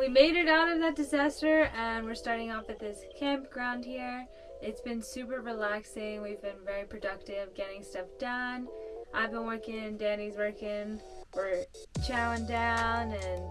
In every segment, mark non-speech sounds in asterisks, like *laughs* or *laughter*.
we made it out of that disaster and we're starting off at this campground here. It's been super relaxing. We've been very productive getting stuff done. I've been working, Danny's working. We're chowing down and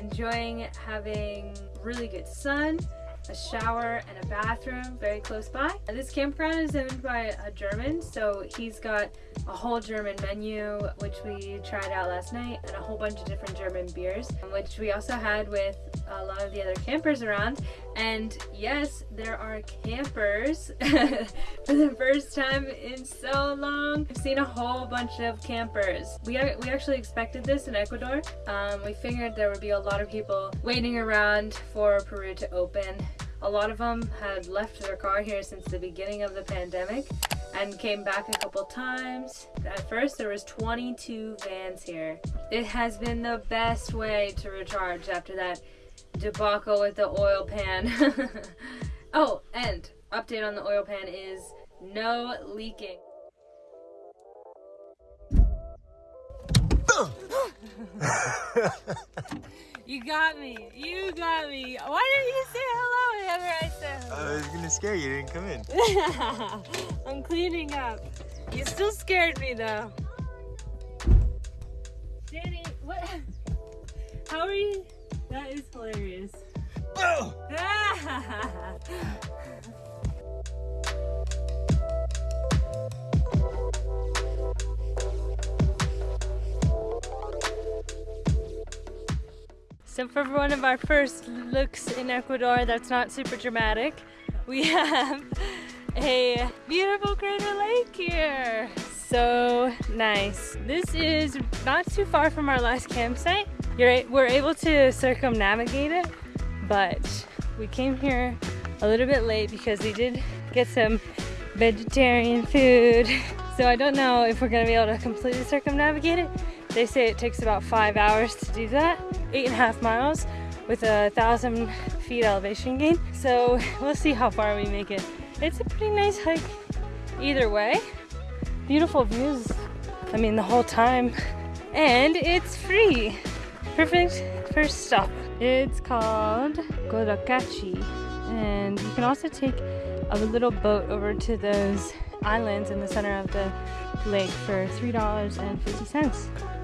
enjoying having really good sun a shower and a bathroom very close by. This campground is owned by a German, so he's got a whole German menu, which we tried out last night, and a whole bunch of different German beers, which we also had with a lot of the other campers around. And yes, there are campers *laughs* for the first time in so long. I've seen a whole bunch of campers. We, we actually expected this in Ecuador. Um, we figured there would be a lot of people waiting around for Peru to open a lot of them had left their car here since the beginning of the pandemic and came back a couple times. At first there was 22 vans here. It has been the best way to recharge after that debacle with the oil pan. *laughs* oh, and update on the oil pan is no leaking. You got me. You got me. Why didn't you say hello whenever I said hello? I was gonna scare you. You didn't come in. *laughs* I'm cleaning up. You still scared me though. Danny, what? *laughs* How are you? That is hilarious. *laughs* So for one of our first looks in Ecuador that's not super dramatic, we *laughs* have a beautiful Crater Lake here. So nice. This is not too far from our last campsite. You're, we're able to circumnavigate it, but we came here a little bit late because we did get some vegetarian food. *laughs* So I don't know if we're gonna be able to completely circumnavigate it, they say it takes about five hours to do that, eight and a half miles with a thousand feet elevation gain. So we'll see how far we make it. It's a pretty nice hike either way. Beautiful views, I mean the whole time. And it's free. Perfect first stop. It's called Cotacachi. And you can also take a little boat over to those islands in the center of the lake for $3.50.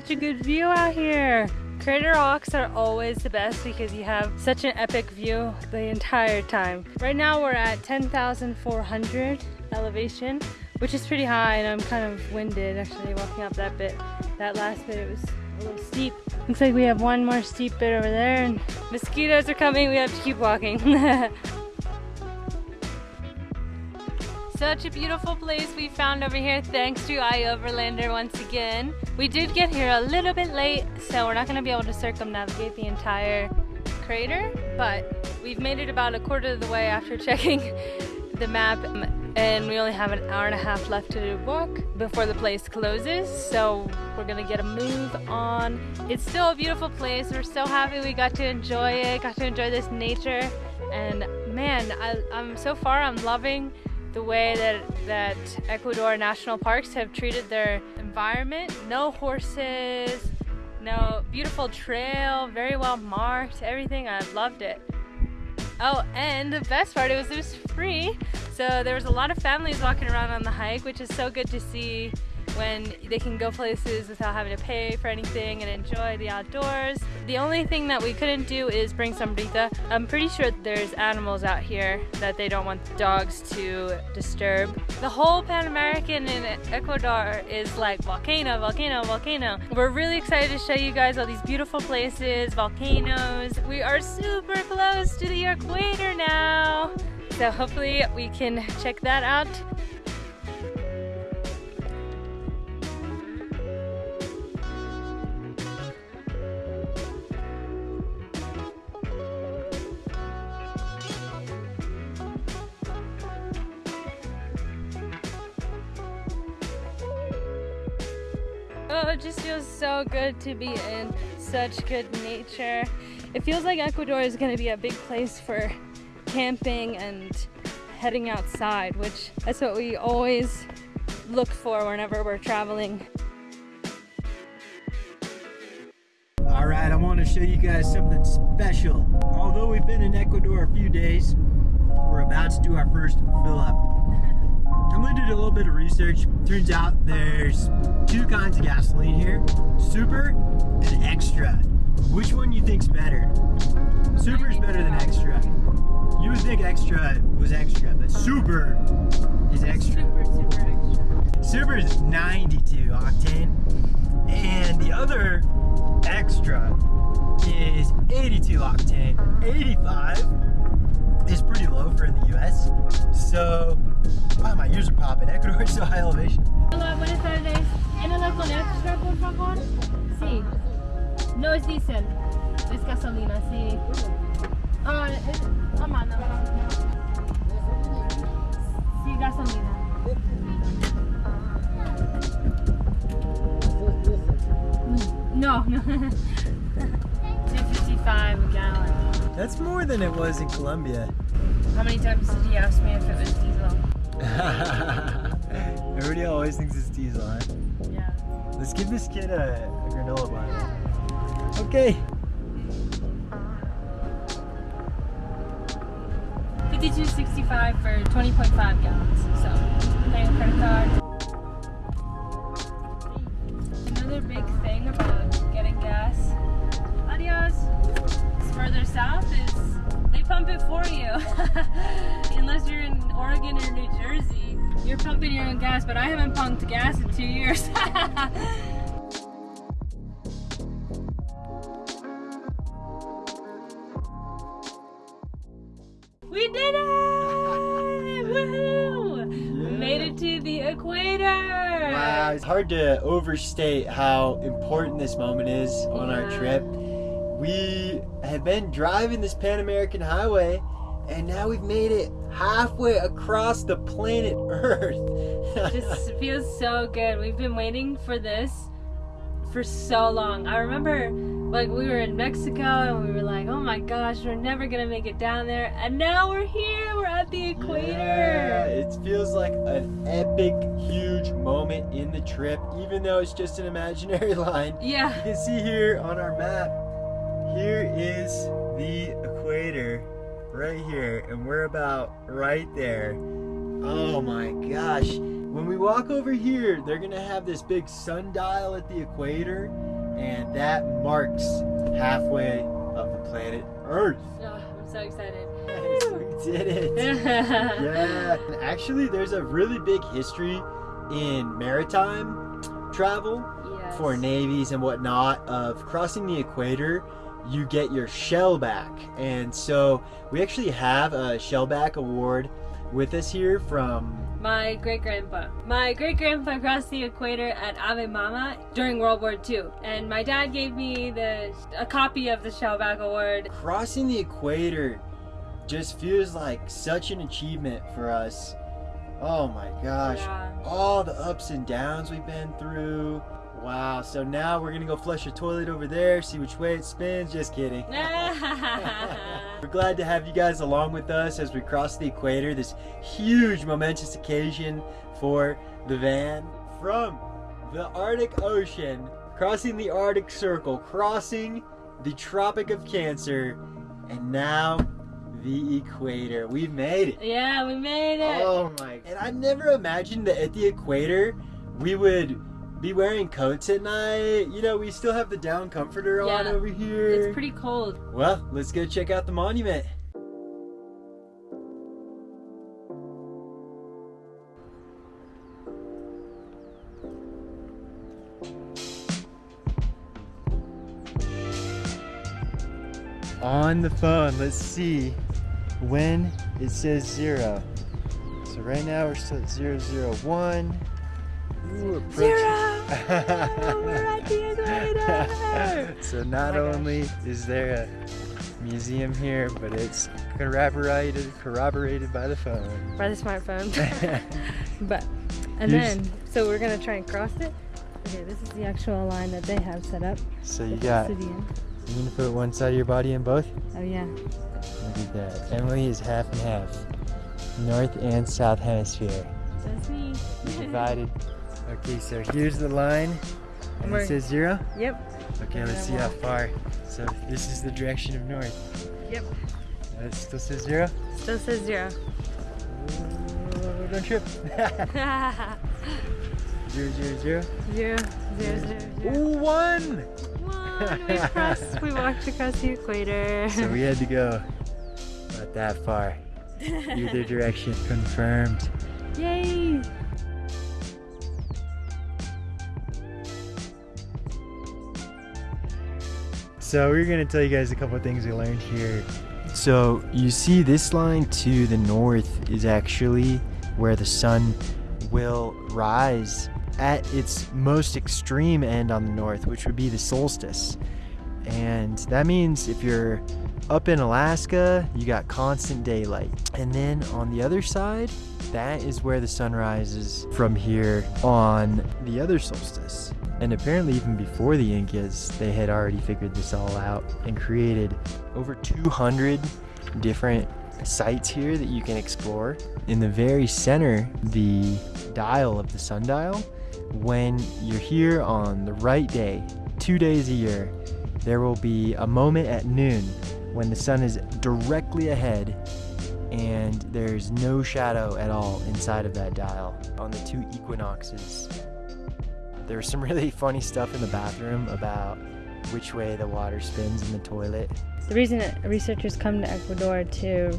Such a good view out here. Crater rocks are always the best because you have such an epic view the entire time. Right now we're at 10,400 elevation, which is pretty high and I'm kind of winded actually walking up that bit. That last bit it was a little steep. Looks like we have one more steep bit over there and mosquitoes are coming, we have to keep walking. *laughs* Such a beautiful place we found over here thanks to iOverlander once again. We did get here a little bit late, so we're not going to be able to circumnavigate the entire crater, but we've made it about a quarter of the way after *laughs* checking the map and we only have an hour and a half left to walk before the place closes so we're gonna get a move on it's still a beautiful place we're so happy we got to enjoy it got to enjoy this nature and man I, I'm so far I'm loving the way that, that Ecuador national parks have treated their environment. No horses, no beautiful trail, very well marked, everything. I loved it. Oh, and the best part, it was, it was free. So there was a lot of families walking around on the hike, which is so good to see when they can go places without having to pay for anything and enjoy the outdoors. The only thing that we couldn't do is bring sombrita. I'm pretty sure there's animals out here that they don't want dogs to disturb. The whole Pan American in Ecuador is like volcano, volcano, volcano. We're really excited to show you guys all these beautiful places, volcanoes. We are super close to the equator now. So hopefully we can check that out Oh, it just feels so good to be in such good nature. It feels like Ecuador is going to be a big place for camping and heading outside, which that's what we always look for whenever we're traveling. All right, I want to show you guys something special. Although we've been in Ecuador a few days, we're about to do our first fill up. Emily did a little bit of research. Turns out there's two kinds of gasoline here, super and extra. Which one you think's better? Super is better than extra. You would think extra was extra, but super is extra. Super, super extra. Super is 92 octane, and the other extra is 82 octane. 85 is pretty low for in the US. So, wow, my ears are popping. Ecuador is so high elevation. Hola, buenas tardes. ¿Enela con extra, por favor? Sí. No es diésel. Es gasolina, sí. Ah, es... Ah, mano. Sí, gasolina. No, no. *laughs* That's more than it was in Colombia. How many times did he ask me if it was diesel? *laughs* Everybody always thinks it's diesel, huh? Yeah. Let's give this kid a, a granola bar. Okay. 5265 for 20.5 gallons. So, pay a credit card. Is is they pump it for you. *laughs* Unless you're in Oregon or New Jersey, you're pumping your own gas, but I haven't pumped gas in two years. *laughs* We did it! Woohoo! Made it to the equator! Wow, it's hard to overstate how important this moment is on our trip. We have been driving this Pan American Highway, and now we've made it halfway across the planet *laughs* Earth. Just feels so good. We've been waiting for this for so long. I remember like we were in Mexico and we were like, oh my gosh, we're never gonna make it down there. And now we're here, we're at the equator. Yeah, equator. it feels like an epic, huge moment in the trip, even though it's just an imaginary *laughs* line. Yeah. You can see here on our map, here is the equator right here, and we're about right there. Oh my gosh. When we walk over here, they're gonna have this big sundial at the equator, and that marks halfway of the planet Earth. Oh, I'm so excited. Yes, *laughs* we did it. *laughs* Yeah, actually, there's a really big history in maritime travel Yes. for navies and whatnot of crossing the equator. You get your shellback, and so we actually have a shellback award with us here from. My great grandpa. My great grandpa crossed the equator at Ave Mama during World War II, and my dad gave me the a copy of the Shellback Award. Crossing the equator just feels like such an achievement for us. Oh my gosh. Yeah. all the ups and downs we've been through. Wow, so now we're gonna go flush a toilet over there, see which way it spins. Just kidding. *laughs* We're glad to have you guys along with us as we cross the equator, this huge momentous occasion for the van from the Arctic Ocean, crossing the Arctic Circle, crossing the Tropic of Cancer, and now the equator. We've made it. yeah, we made it. Oh my! And I never imagined that at the equator we would be wearing coats at night. You know, we still have the down comforter on over here. It's pretty cold. Well, let's go check out the monument. On the phone, let's see when it says zero. So right now we're still at zero zero one. Ooh, Zero! We're at the equator! so not Oh gosh. only is there a museum here, but it's corroborated corroborated by the phone. By the smartphone. *laughs* but, and then, so we're gonna try and cross it. Okay, this is the actual line that they have set up. So you got, you gonna put one side of your body in both? Oh yeah. Look at that. Emily is half and half. North and South Hemisphere. That's me. Divided. *laughs* Okay, so here's the line. And We're- it says zero? Yep. Okay, let's see how far. So this is the direction of north. Yep. Uh, It still says zero? Still says zero. Oh, don't trip. *laughs* zero, zero, zero. zero, zero, zero, zero. Ooh, one! One. We crossed. we walked across the equator. So we had to go about that far. *laughs* Either direction confirmed. Yay! So we're gonna tell you guys a couple of things we learned here. So you see this line to the north is actually where the sun will rise at its most extreme end on the north, which would be the solstice. And that means if you're up in Alaska, you got constant daylight. And then on the other side, that is where the sun rises from here on the other solstice. And apparently, even before the Incas, they had already figured this all out and created over 200 different sites here that you can explore. In the very center, the dial of the sundial, when you're here on the right day, two days a year, there will be a moment at noon when the sun is directly ahead and there's no shadow at all inside of that dial on the two equinoxes. There was some *laughs* really funny stuff in the bathroom about which way the water spins in the toilet. The reason that researchers come to Ecuador to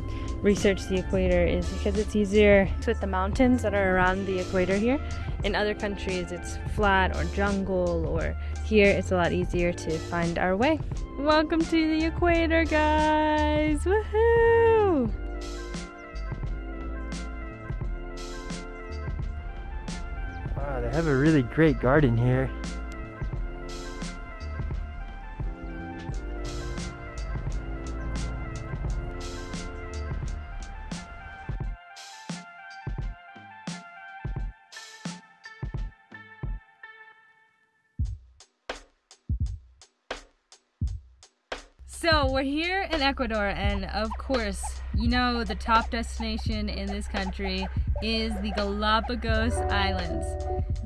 research the equator is because it's easier with the mountains that are around the equator here. In other countries, it's flat or jungle, or here it's a lot easier to find our way. Welcome to the equator, guys! Woohoo! They have a really great garden here. So we're here in Ecuador, and of course, you know the top destination in this country is the Galapagos Islands.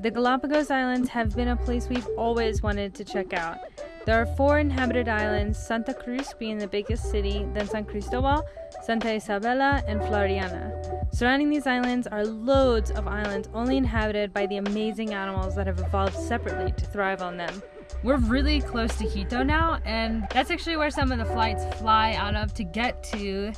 The Galapagos Islands have been a place we've always wanted to check out. There are four inhabited islands, Santa Cruz being the biggest city, then San Cristobal, Santa Isabela, and Floreana. Surrounding these islands are loads of islands only inhabited by the amazing animals that have evolved separately to thrive on them. We're really close to Quito now, and that's actually where some of the flights fly out of to get to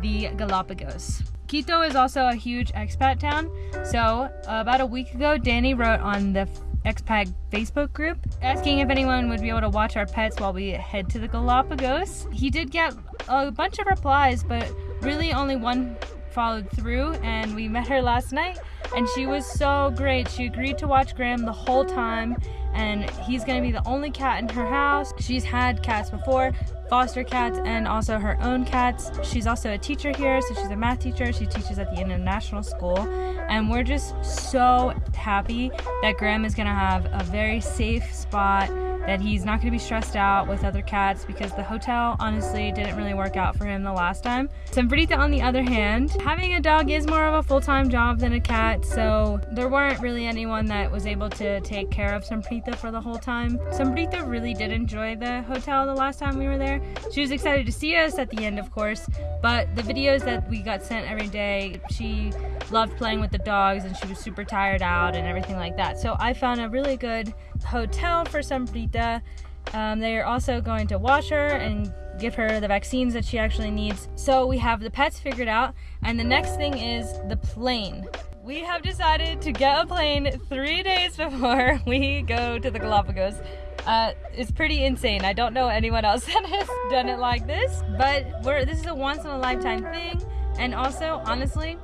the Galapagos. Quito is also a huge expat town, so about a week ago, Danny wrote on the expat Facebook group asking if anyone would be able to watch our pets while we head to the Galapagos. He did get a bunch of replies, but really only one followed through, and we met her last night, and she was so great. She agreed to watch Graham the whole time, and he's gonna be the only cat in her house. She's had cats before, foster cats, and also her own cats. She's also a teacher here, so she's a math teacher. She teaches at the international school, and we're just so happy that Graham is gonna have a very safe spot. That he's not gonna be stressed out with other cats because the hotel honestly didn't really work out for him the last time. Sambrita, on the other hand, having a dog is more of a full time job than a cat, so there weren't really anyone that was able to take care of Sambrita for the whole time. Sambrita really did enjoy the hotel the last time we were there. She was excited to see us at the end, of course, but the videos that we got sent every day, she loved playing with the dogs and she was super tired out and everything like that. So I found a really good hotel for Sambrita. Um, they are also going to wash her and give her the vaccines that she actually needs. So we have the pets figured out, and the next thing is the plane. We have decided to get a plane three days *laughs* before we go to the Galapagos. Uh, it's pretty insane. I don't know anyone else *laughs* that has done it like this, but we're this is a once in a lifetime thing. And also, honestly,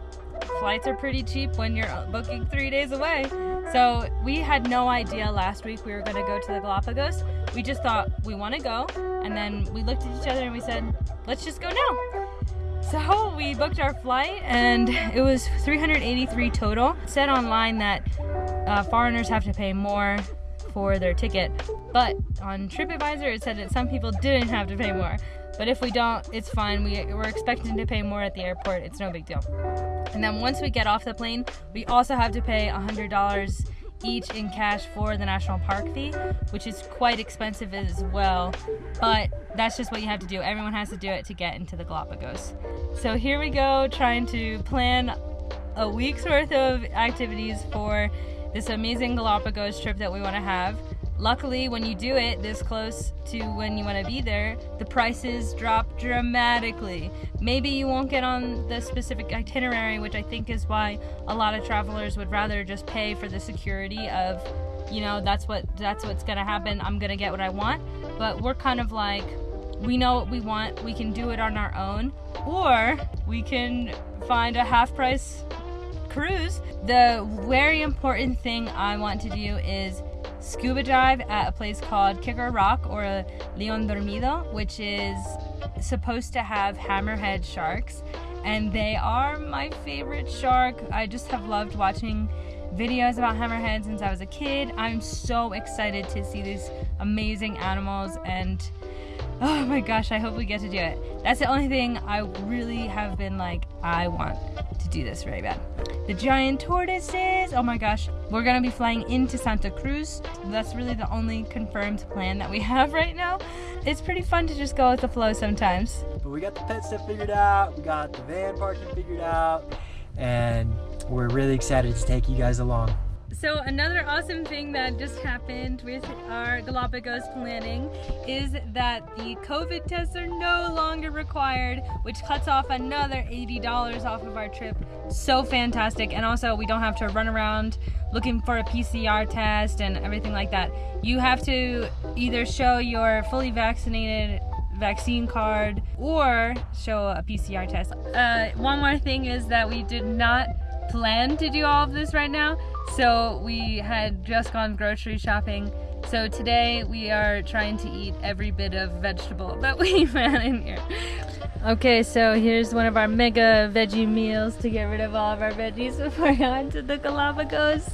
flights are pretty cheap when you're booking three days away. So we had no idea last week we were going to go to the Galapagos. We just thought we want to go, and then we looked at each other and we said, let's just go now. So we booked our flight, and it was 383 total. It said online that uh, foreigners have to pay more for their ticket. But on TripAdvisor, it said that some people didn't have to pay more. But if we don't, it's fine. We, we're expecting to pay more at the airport. It's no big deal. And then once we get off the plane, we also have to pay $100 each in cash for the national park fee, which is quite expensive as well. But that's just what you have to do. Everyone has to do it to get into the Galapagos. So here we go, trying to plan a week's worth of activities for this amazing Galapagos trip that we want to have. Luckily, when you do it this close to when you want to be there, the prices drop dramatically. Maybe you won't get on the specific itinerary, which I think is why a lot of travelers would rather just pay for the security of, you know, that's what that's what's gonna happen. I'm gonna get what I want. But we're kind of like, we know what we want. We can do it on our own, or we can find a half price cruise. The very important thing I want to do is scuba dive at a place called Kicker Rock or Leon Dormido, which is supposed to have hammerhead sharks. And they are my favorite shark. I just have loved watching videos about hammerheads since I was a kid. I'm so excited to see these amazing animals and oh my gosh, I hope we get to do it. That's the only thing I really have been like, I want to do this very bad. The giant tortoises, oh my gosh. We're gonna be flying into Santa Cruz. That's really the only confirmed plan that we *laughs* have right now. It's pretty fun to just go with the flow sometimes. But we got the pet stuff figured out, we got the van parking figured out, and we're really excited to take you guys along. So another awesome thing that just happened with our Galapagos planning is that the COVID tests are no longer required, which cuts off another $80 off of our trip. So fantastic. And also we don't have to run around looking for a PCR test and everything like that. You have to either show your fully vaccinated vaccine card or show a PCR test. Uh, one more thing is that we did not plan to do all of this right now. So we had just gone grocery shopping. So today we are trying to eat every bit of vegetable *laughs* that we found in here. Okay, so here's one of our mega veggie meals to get rid of all of our veggies *laughs* before we go to the Galapagos.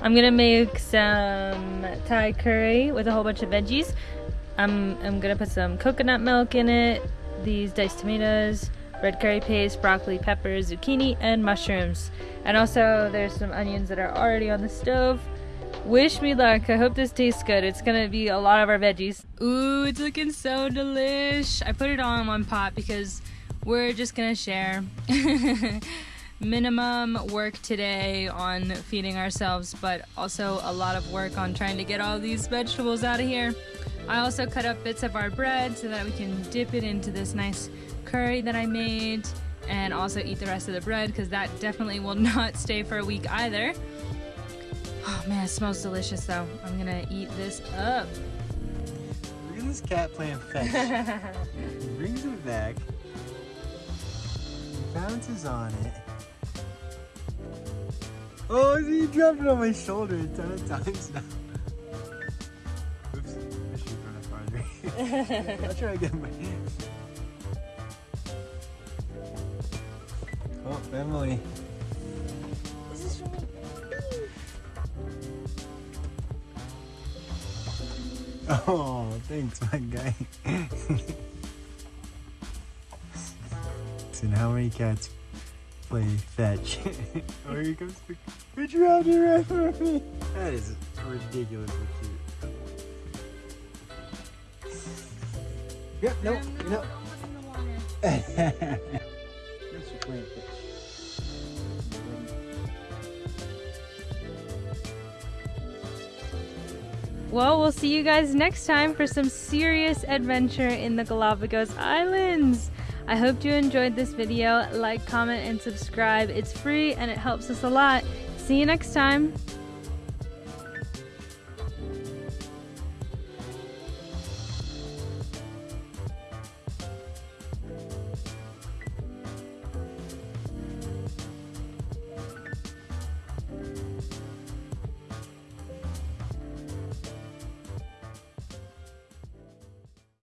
I'm gonna make some Thai curry with a whole bunch of veggies. I'm, I'm gonna put some coconut milk in it, these diced tomatoes, red curry paste, broccoli, peppers, zucchini, and mushrooms. And also there's some onions that are already on the stove. Wish me luck. I hope this tastes good. It's gonna be a lot of our veggies. Ooh, it's looking so delish. I put it all in one pot because we're just gonna share. *laughs* Minimum work today on feeding ourselves, but also a lot of work on trying to get all these vegetables out of here. I also cut up bits of our bread so that we can dip it into this nice curry that I made and also eat the rest of the bread because that definitely will *laughs* not stay for a week either. Oh man, it smells delicious though. I'm gonna eat this up. Look at this cat playing fetch. *laughs* he brings it back. He bounces on it. Oh, he dropped it on my shoulder a ton of times now. I'll try again. Oh, Emily. Is this for me? Oh, thanks, my guy. so how many cats play fetch? *laughs* oh, here comes the... We dropped it right for me. That is ridiculously cute. Yep, nope, nope. playing fetch. Well, we'll see you guys next time for some serious adventure in the Galapagos Islands. I hope you enjoyed this video. Like, comment, and subscribe. It's free and it helps us a lot. See you next time.